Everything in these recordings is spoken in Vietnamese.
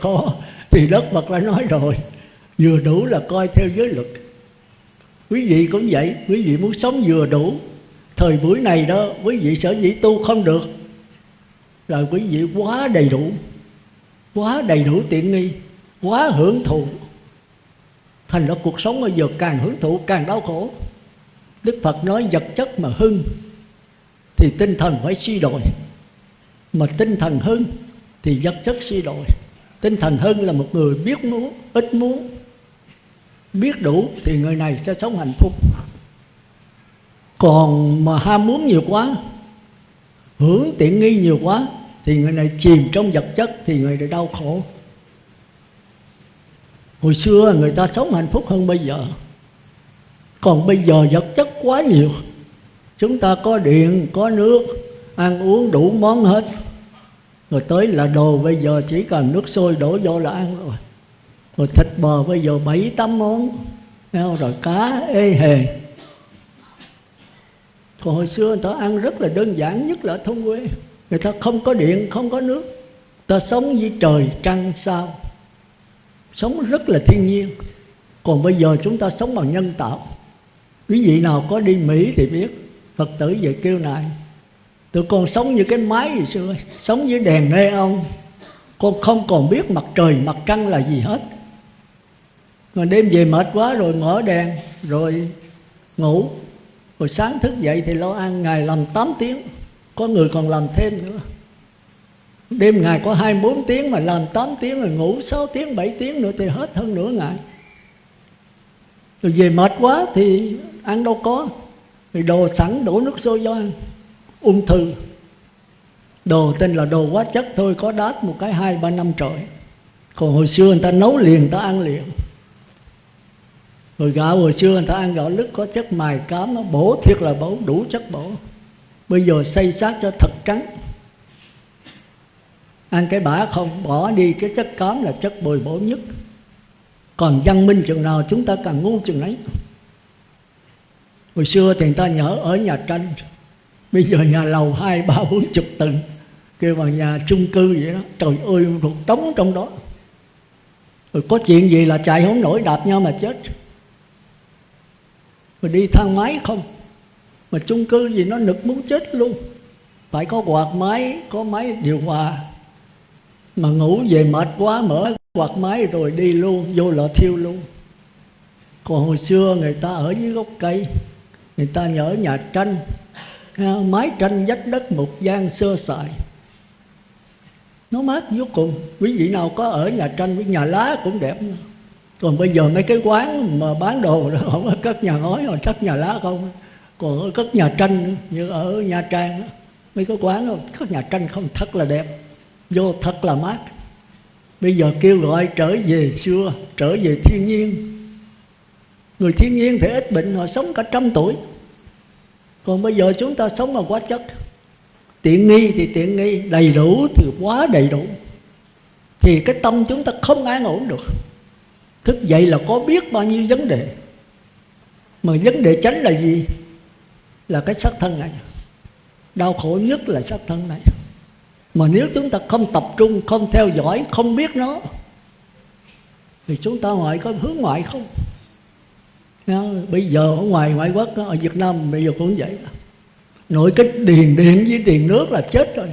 khó thì đất Phật đã nói rồi, vừa đủ là coi theo giới luật. Quý vị cũng vậy, quý vị muốn sống vừa đủ, thời buổi này đó, quý vị sở dĩ tu không được, là quý vị quá đầy đủ, quá đầy đủ tiện nghi, quá hưởng thụ. Thành ra cuộc sống bây giờ càng hưởng thụ càng đau khổ. Đức phật nói, vật chất mà hưng thì tinh thần phải suy đồi, mà tinh thần hưng thì vật chất suy đồi tinh thần hơn là một người biết muốn, ít muốn. Biết đủ thì người này sẽ sống hạnh phúc. Còn mà ham muốn nhiều quá hưởng tiện nghi nhiều quá, thì người này chìm trong vật chất, thì người này đau khổ. Hồi xưa người ta sống hạnh phúc hơn bây giờ. Còn bây giờ vật chất quá nhiều. Chúng ta có điện, có nước, ăn uống đủ món hết rồi tới là đồ bây giờ chỉ cần nước sôi đổ vô là ăn rồi. Rồi thịt bò bây giờ bảy, tám món. Rồi cá, ê hề. Còn hồi xưa người ta ăn rất là đơn giản, nhất là ở thôn quê. Người ta không có điện, không có nước. Ta sống với trời, trăng, sao. Sống rất là thiên nhiên. Còn bây giờ chúng ta sống bằng nhân tạo. Quý vị nào có đi mỹ thì biết, phật tử về kêu này tụi con sống như cái máy gì xưa sống dưới đèn nê ông con không còn biết mặt trời mặt trăng là gì hết. Mà đêm về mệt quá rồi mở đèn rồi ngủ. Rồi sáng thức dậy thì lo ăn ngày làm 8 tiếng. Có người còn làm thêm nữa. Đêm ngày có 24 tiếng mà làm 8 tiếng rồi ngủ 6 tiếng, 7 tiếng nữa thì hết hơn nửa ngày. Rồi về mệt quá thì ăn đâu có. Rồi đồ sẵn đổ nước sôi cho ăn. Ung thư. Đồ tên là đồ quá chất thôi, Có đát một cái hai ba năm trời. Còn hồi xưa người ta nấu liền, người ta ăn liền. Rồi gạo hồi xưa người ta ăn gạo lứt, có chất mài cám, Nó bổ thiệt là bổ, đủ chất bổ. Bây giờ xây sát cho thật trắng. Ăn cái bã không, bỏ đi cái chất cám là chất bồi bổ nhất. Còn văn minh chừng nào chúng ta càng ngu chừng ấy hồi xưa thì người ta nhớ ở nhà tranh bây giờ nhà lầu hai, ba, bốn chục tầng, kêu bằng nhà chung cư vậy đó. Trời ơi rụt trống trong đó. Rồi có chuyện gì là chạy không nổi, đạp nhau mà chết. Rồi đi thang máy không? Mà chung cư gì nó nực muốn chết luôn. Phải có quạt máy, có máy điều hòa. Mà ngủ về mệt quá, mở quạt máy rồi đi luôn, vô lò thiêu luôn. Còn hồi xưa người ta ở dưới gốc cây, người ta nhớ nhà tranh mái tranh vách đất một gian sơ sài. Nó mát vô cùng. Quý vị nào có ở nhà tranh với nhà lá cũng đẹp. Nữa. còn bây giờ mấy cái quán mà bán đồ đó không có cất nhà ngói hoặc cất nhà lá không? Còn ở cất nhà tranh như ở nha trang đó. mấy cái quán đó, cất nhà tranh không? Thật là đẹp. Vô thật là mát. Bây giờ kêu gọi trở về xưa trở về thiên nhiên. Người thiên nhiên thì ít bệnh họ sống cả trăm tuổi còn bây giờ chúng ta sống bằng quá chất. Tiện nghi thì tiện nghi, đầy đủ thì quá đầy đủ. Thì cái tâm chúng ta không an ổn được. Thức dậy là có biết bao nhiêu vấn đề. Mà vấn đề tránh là gì? Là cái sắc thân này. Đau khổ nhất là sắc thân này. Mà nếu chúng ta không tập trung, không theo dõi, không biết nó, thì chúng ta ngoại có hướng ngoại không? Bây giờ ở ngoài ngoại quốc ở Việt Nam bây giờ cũng vậy nội cái điền điện với tiền nước là chết rồi.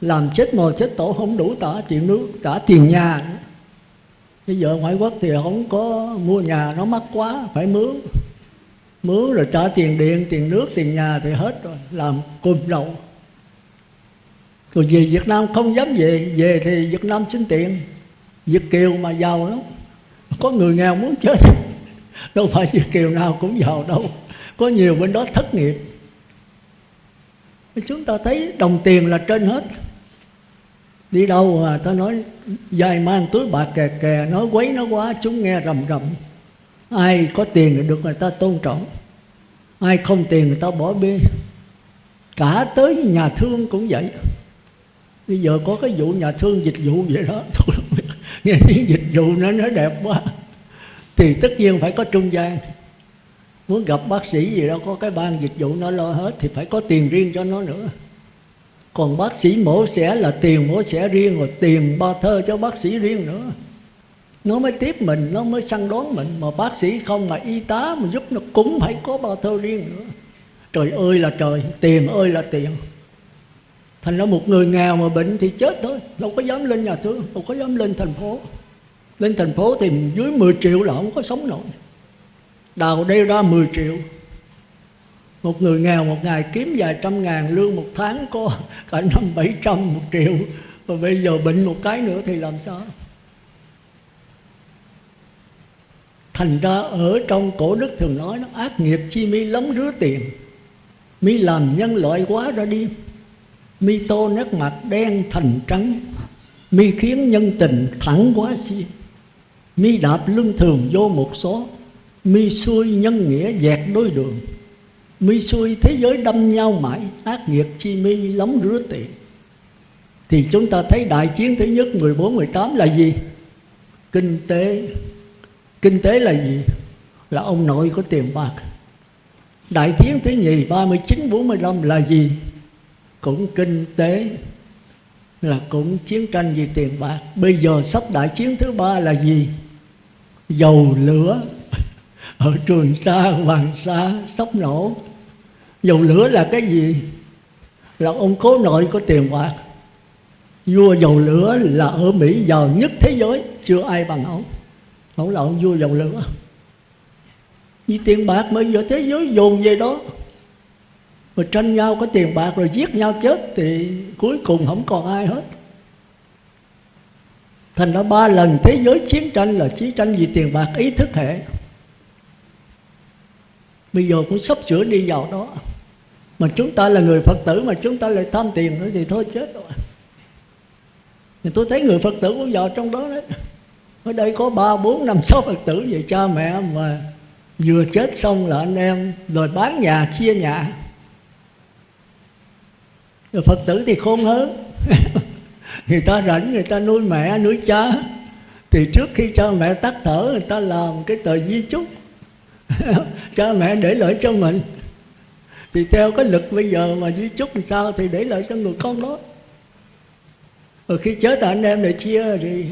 Làm chết mồ chết tổ không đủ trả tiền nước trả tiền nhà bây giờ ngoại quốc thì không có mua nhà, nó mắc quá, phải mướn. Mướn rồi trả tiền điện, tiền nước, tiền nhà thì hết rồi, làm cùm đầu rồi về Việt Nam không dám về Về thì Việt Nam xin tiền. Việt Kiều mà giàu lắm. Có người nghèo muốn chết. Đâu phải Việt Kiều nào cũng giàu đâu. Có nhiều bên đó thất nghiệp. Chúng ta thấy đồng tiền là trên hết. Đi đâu mà ta nói, dài mang túi bạc kè kè, Nói quấy nó quá, chúng nghe rầm rầm. Ai có tiền thì được người ta tôn trọng. Ai không tiền người ta bỏ bê. Cả tới nhà thương cũng vậy. Bây giờ có cái vụ nhà thương dịch vụ vậy đó. Nghe tiếng dịch vụ nó nó đẹp quá thì tất nhiên phải có trung gian. Muốn gặp bác sĩ gì đâu, có cái ban dịch vụ nó lo hết thì phải có tiền riêng cho nó nữa. Còn bác sĩ mổ xẻ là tiền mổ xẻ riêng rồi tiền ba thơ cho bác sĩ riêng nữa. Nó mới tiếp mình, nó mới săn đón mình. Mà bác sĩ không mà y tá mà giúp nó cũng phải có ba thơ riêng nữa. Trời ơi là trời, tiền ơi là tiền. Thành ra một người nghèo mà bệnh thì chết thôi. Đâu có dám lên nhà thương, đâu có dám lên thành phố lên thành phố thì dưới 10 triệu là không có sống nổi. Đào đeo ra 10 triệu. Một người nghèo một ngày kiếm vài trăm ngàn, lương một tháng có cả năm bảy trăm một triệu. Và bây giờ bệnh một cái nữa thì làm sao? Thành ra ở trong cổ đức thường nói nó ác nghiệp chi mi lắm rứa tiền. Mi làm nhân loại quá ra đi. Mi tô nét mặt đen thành trắng. Mi khiến nhân tình thẳng quá xi mi đạp lưng thường vô một số. Mi xuôi nhân nghĩa dẹt đôi đường. Mi xuôi thế giới đâm nhau mãi, ác nghiệp chi mi lắm rứa tiền thì chúng ta thấy đại chiến thứ nhất 14 18 là gì? Kinh tế. Kinh tế là gì? Là ông nội có tiền bạc. Đại chiến thứ nhì 39 45 là gì? Cũng kinh tế. Là cũng chiến tranh vì tiền bạc. Bây giờ sắp đại chiến thứ ba là gì? Dầu lửa. Ở trường sa hoàng sa sắp nổ. Dầu lửa là cái gì? Là ông cố nội có tiền bạc. Vua dầu lửa là ở mỹ, giàu nhất thế giới. Chưa ai bằng ông. Ông là ông vua dầu lửa. Vì tiền bạc bây giờ thế giới dồn về đó. Rồi tranh nhau có tiền bạc rồi giết nhau chết thì cuối cùng không còn ai hết thành ra ba lần thế giới chiến tranh là chiến tranh vì tiền bạc, ý thức hệ. Bây giờ cũng sắp sửa đi vào đó. Mà chúng ta là người phật tử mà chúng ta lại tham tiền nữa thì thôi chết rồi. Thì tôi thấy người phật tử cũng vào trong đó đấy. Ở đây có ba, bốn, năm, sáu phật tử về cha mẹ mà vừa chết xong là anh em rồi bán nhà, chia nhà. Rồi phật tử thì khôn hơn. người ta rảnh, người ta nuôi mẹ, nuôi cha. Thì trước khi cha mẹ tắt thở, người ta làm cái tờ di chúc. Cha mẹ để lợi cho mình. Thì theo cái lực bây giờ mà di chúc làm sao thì để lợi cho người con đó. Rồi khi chết anh em lại chia thì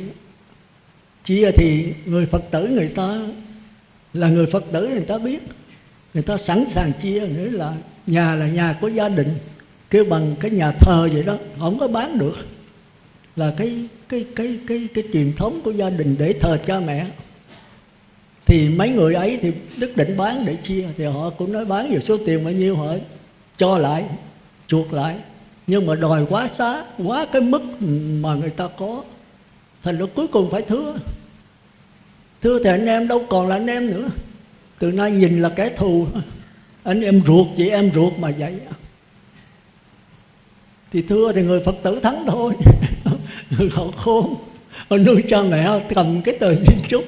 chia thì người phật tử người ta là người phật tử người ta biết. Người ta sẵn sàng chia, nghĩa là nhà là nhà của gia đình, kêu bằng cái nhà thờ vậy đó, không có bán được là cái cái cái cái cái truyền thống của gia đình để thờ cha mẹ. Thì mấy người ấy thì đức định bán để chia, thì họ cũng nói bán về số tiền bao nhiêu họ cho lại, chuộc lại. Nhưng mà đòi quá xá, quá cái mức mà người ta có, thành ra cuối cùng phải thưa. Thưa thì anh em đâu còn là anh em nữa. Từ nay nhìn là kẻ thù. Anh em ruột, chị em ruột mà vậy. Thì thưa thì người phật tử thắng thôi họ khôn họ nuôi cha mẹ cầm cái tờ di chúc,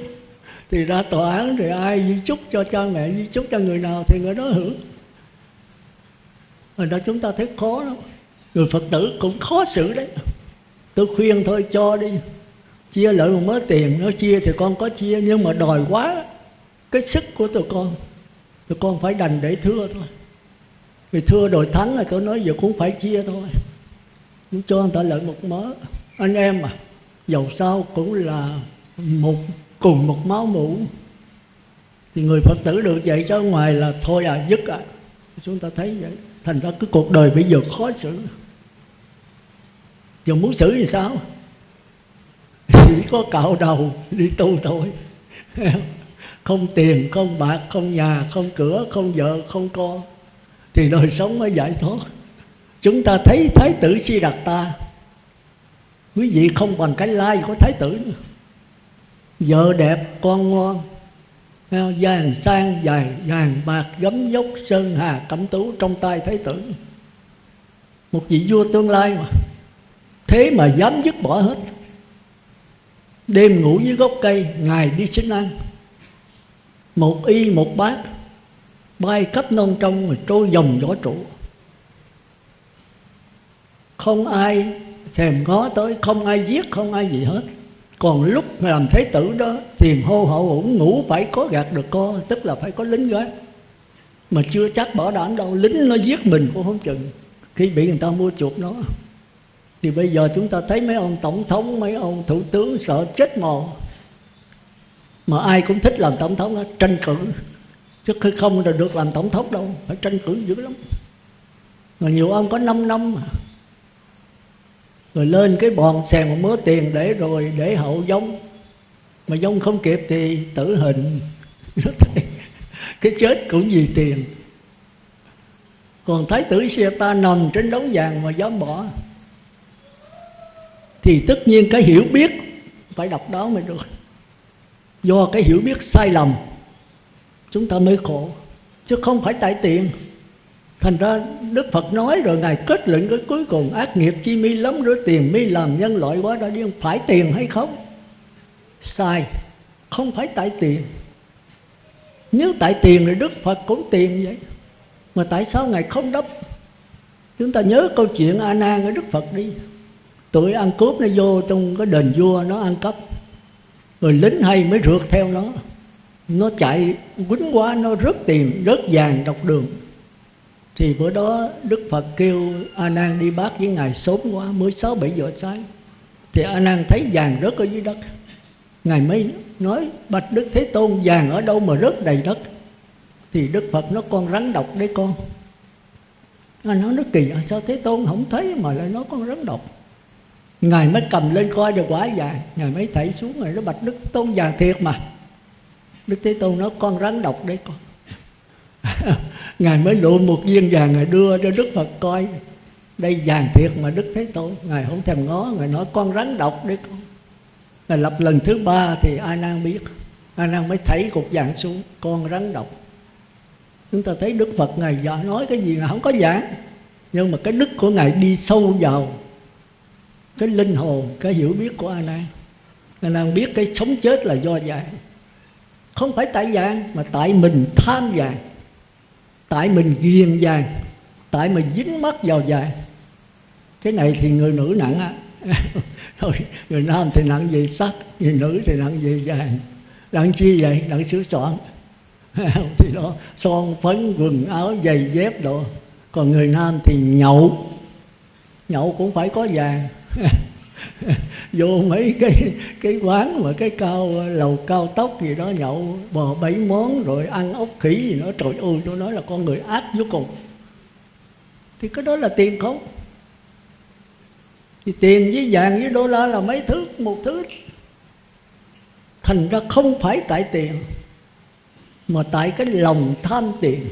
thì ra tòa án thì ai di chúc cho cha mẹ di chúc cho người nào thì người đó hưởng. Rồi đó chúng ta thấy khó lắm. Người phật tử cũng khó xử đấy. Tôi khuyên thôi, cho đi. Chia lợi một mớ tiền nó chia thì con có chia, nhưng mà đòi quá cái sức của tụi con tụi con phải đành để thưa thôi. Vì thưa đòi thắng là tôi nói giờ cũng phải chia thôi. Cũng cho người ta lợi một mớ anh em à dầu sao cũng là một, cùng một máu mủ. Thì người phật tử được vậy cho ngoài là thôi à dứt à. Chúng ta thấy vậy, thành ra cái cuộc đời bây giờ khó xử. Giờ muốn xử thì sao? Chỉ có cạo đầu đi tu thôi. Không tiền, không bạc, không nhà, không cửa, không vợ, không con. Thì đời sống mới giải thoát. Chúng ta thấy thái tử si đạt ta quý vị không bằng cái lai của thái tử nữa. Vợ đẹp, con ngon. Vàng sang dài vàng bạc gấm dốc sơn hà, cẩm tú trong tay thái tử. Một vị vua tương lai mà. Thế mà dám dứt bỏ hết. Đêm ngủ dưới gốc cây, ngày đi xin ăn. Một y, một bát bay khắp non trong rồi trôi dòng gió trụ. Không ai thèm ngó tới không ai giết không ai gì hết. Còn lúc làm thế tử đó tiền hô hậu ủng ngủ phải có gạt được co tức là phải có lính gác mà chưa chắc bỏ đảm đâu lính nó giết mình cũng không chừng. Khi bị người ta mua chuộc nó thì bây giờ chúng ta thấy mấy ông tổng thống mấy ông thủ tướng sợ chết mồ. Mà ai cũng thích làm tổng thống đó, tranh cử. Chứ không là được làm tổng thống đâu phải tranh cử dữ lắm. Mà nhiều ông có 5 năm mà rồi lên cái bòn xèn một mớ tiền để rồi để hậu giống. Mà giống không kịp thì tử hình. Cái chết cũng vì tiền. Còn thái tử ta nằm trên đống vàng mà dám bỏ. Thì tất nhiên cái hiểu biết phải đọc đó mới được. Do cái hiểu biết sai lầm, chúng ta mới khổ. Chứ không phải tại tiền thành ra đức phật nói rồi, ngài kết luận cái cuối cùng, ác nghiệp chi mi lắm rửa tiền mi làm nhân loại quá, đã điên phải tiền hay không? Sai, không phải tại tiền. Nếu tại tiền thì đức phật cũng tiền vậy. Mà tại sao ngài không đắp chúng ta nhớ câu chuyện a nan ở đức phật đi. Tụi ăn cướp nó vô trong cái đền vua, nó ăn cắp. Rồi lính hay mới rượt theo nó. Nó chạy quýnh quá, nó rớt tiền, rớt vàng đọc đường thì bữa đó đức phật kêu a nan đi bác với ngài sớm quá mới sáu bảy giờ sáng. Thì a nan thấy vàng rớt ở dưới đất. Ngài mới nói bạch đức thế tôn vàng ở đâu mà rớt đầy đất? Thì đức phật nó con rắn độc đấy con. Anh nói nó kỳ sao thế tôn không thấy mà lại nói con rắn độc? Ngài mới cầm lên coi được quả vàng. Ngài mới thảy xuống rồi nó bạch đức tôn vàng thiệt mà. Đức thế tôn nói con rắn độc đấy con ngài mới lụm một viên vàng ngài đưa cho đức phật coi. Đây vàng thiệt mà đức thế tôn, ngài không thèm ngó, ngài nói, con rắn độc đấy con. Ngài lập lần thứ ba thì a nan biết. A nan mới thấy cục vàng xuống, con rắn độc. Chúng ta thấy đức phật ngài nói cái gì ngài không có giảng. Nhưng mà cái đức của ngài đi sâu vào cái linh hồn, cái hiểu biết của a nan. A nan biết cái sống chết là do vàng. Không phải tại vàng, mà tại mình tham vàng tại mình ghiền vàng, tại mình dính mắt vào vàng. Cái này thì người nữ nặng á. Người nam thì nặng về sắc, người nữ thì nặng về vàng. Nặng chi vậy? Nặng sửa soạn. Thì đó, son phấn, quần áo, giày dép đồ. Còn người nam thì nhậu. Nhậu cũng phải có vàng. vô mấy cái cái quán mà cái cao, lầu cao tốc gì đó, nhậu bò bảy món, rồi ăn ốc khỉ gì đó. Trời ơi, tôi nói là con người ác vô cùng. Thì cái đó là tiền không? Thì tiền với vàng với đô la là mấy thứ? Một thứ. Thành ra không phải tại tiền, mà tại cái lòng tham tiền.